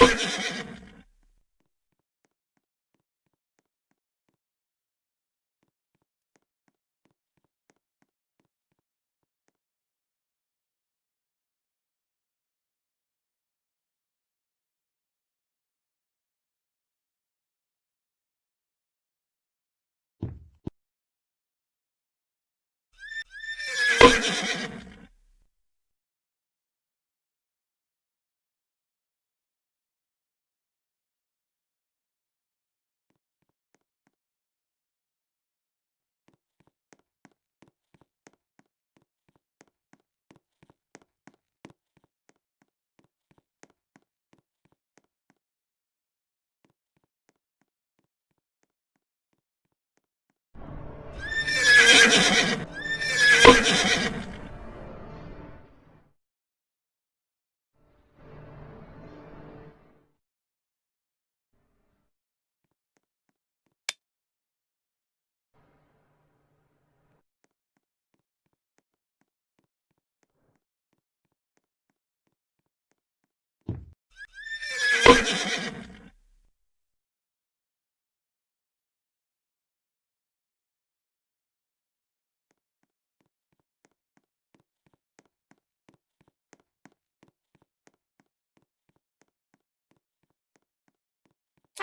you.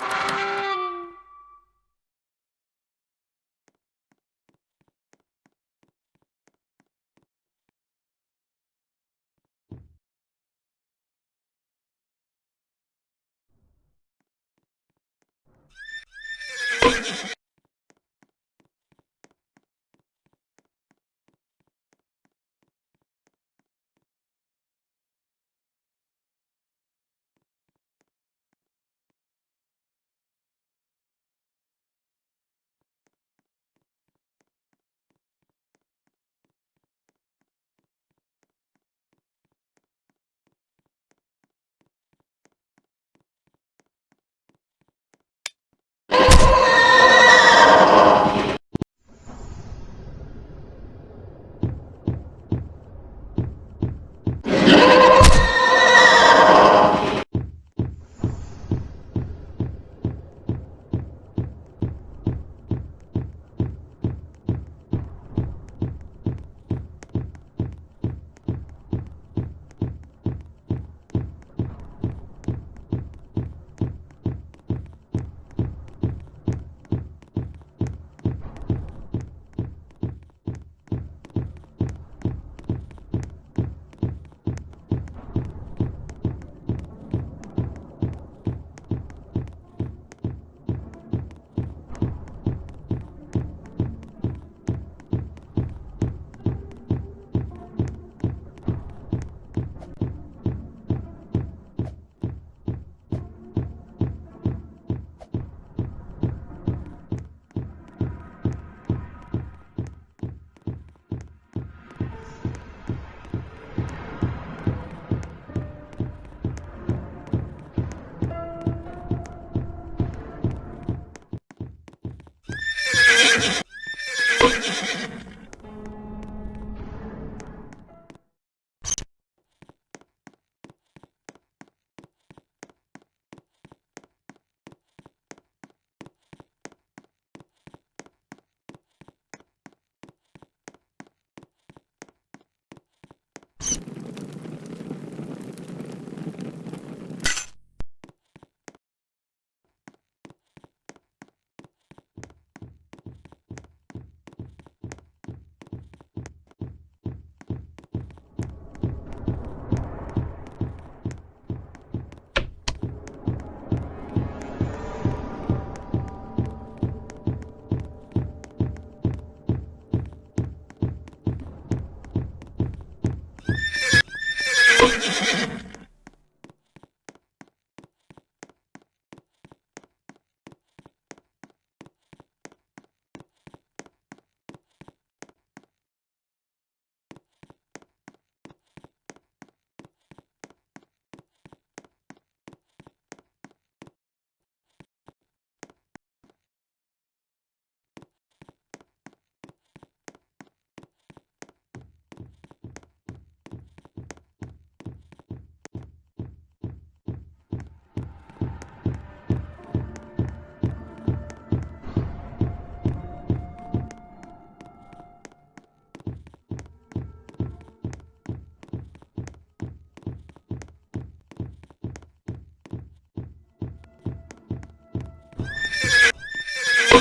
You